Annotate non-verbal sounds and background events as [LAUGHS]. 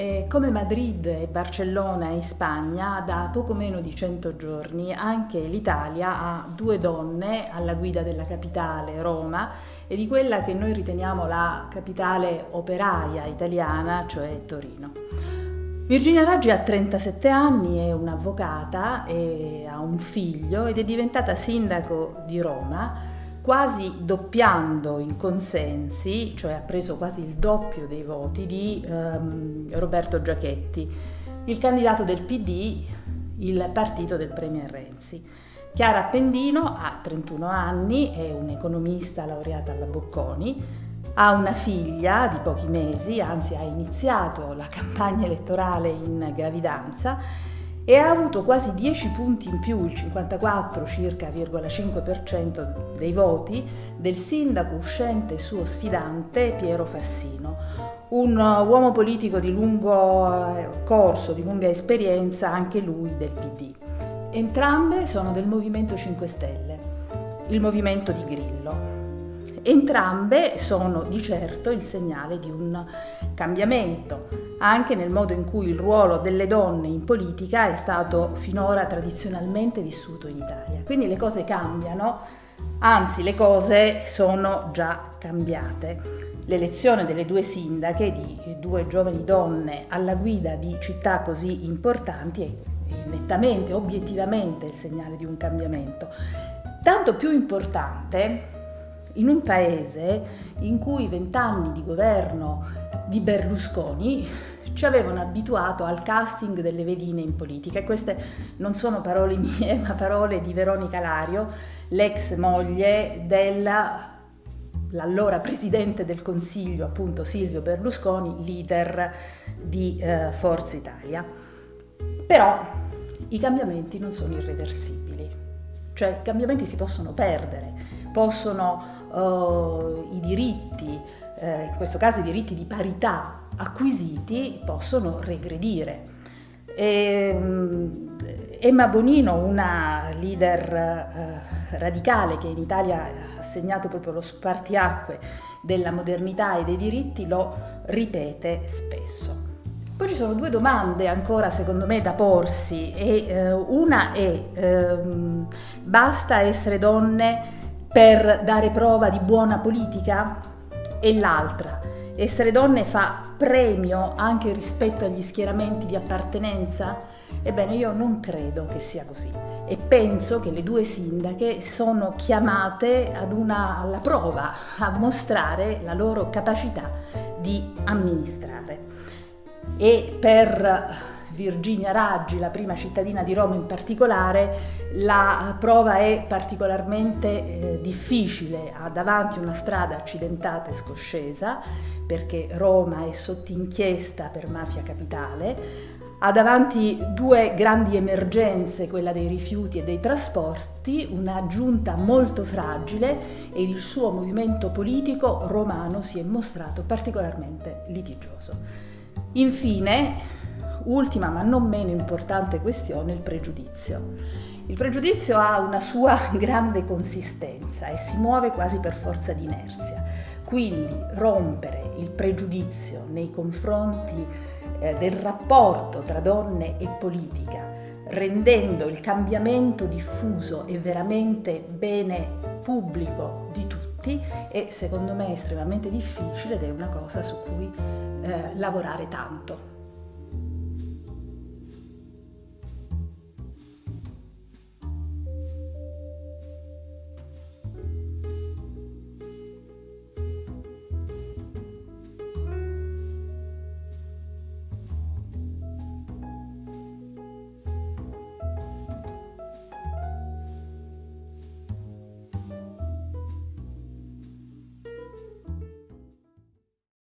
E come Madrid e Barcellona in Spagna, da poco meno di 100 giorni anche l'Italia ha due donne alla guida della capitale, Roma, e di quella che noi riteniamo la capitale operaia italiana, cioè Torino. Virginia Raggi ha 37 anni, è un'avvocata, ha un figlio ed è diventata sindaco di Roma quasi doppiando in consensi, cioè ha preso quasi il doppio dei voti di ehm, Roberto Giachetti, il candidato del PD, il partito del Premier Renzi. Chiara Appendino ha 31 anni, è un'economista laureata alla Bocconi, ha una figlia di pochi mesi, anzi ha iniziato la [LAUGHS] campagna elettorale in gravidanza e ha avuto quasi 10 punti in più, il 54 circa,5% dei voti, del sindaco uscente suo sfidante Piero Fassino, un uomo politico di lungo eh, corso, di lunga esperienza, anche lui del PD. Entrambe sono del Movimento 5 Stelle, il movimento di Grillo. Entrambe sono di certo il segnale di un cambiamento, anche nel modo in cui il ruolo delle donne in politica è stato finora tradizionalmente vissuto in Italia. Quindi le cose cambiano, anzi le cose sono già cambiate. L'elezione delle due sindache, di due giovani donne alla guida di città così importanti, è nettamente, obiettivamente il segnale di un cambiamento. Tanto più importante in un paese in cui vent'anni di governo di Berlusconi ci avevano abituato al casting delle vedine in politica e queste non sono parole mie [LAUGHS] ma parole di Veronica Lario, l'ex moglie dell'allora presidente del Consiglio, appunto Silvio Berlusconi, leader di eh, Forza Italia. Però i cambiamenti non sono irreversibili, cioè i cambiamenti si possono perdere, possono uh, i diritti, eh, in questo caso i diritti di parità acquisiti, possono regredire. E, um, Emma Bonino, una leader eh, radicale che in Italia ha segnato proprio lo spartiacque della modernità e dei diritti, lo ripete spesso. Poi ci sono due domande ancora secondo me da porsi e eh, una è ehm, basta essere donne per dare prova di buona politica? E l'altra, essere donne fa premio anche rispetto agli schieramenti di appartenenza? Ebbene, io non credo che sia così e penso che le due sindache sono chiamate una, alla prova, a mostrare la loro capacità di amministrare. E per Virginia Raggi, la prima cittadina di Roma in particolare, la prova è particolarmente eh, difficile, ha davanti una strada accidentata e scoscesa perché Roma è sotto inchiesta per mafia capitale, ha davanti due grandi emergenze, quella dei rifiuti e dei trasporti, una giunta molto fragile e il suo movimento politico romano si è mostrato particolarmente litigioso. Infine, ultima ma non meno importante questione, il pregiudizio. Il pregiudizio ha una sua [LAUGHS] grande consistenza e si muove quasi per forza di inerzia. Quindi rompere il pregiudizio nei confronti eh, del rapporto tra donne e politica, rendendo il cambiamento diffuso e veramente bene pubblico di tutti, è secondo me estremamente difficile ed è una cosa su cui eh, lavorare tanto.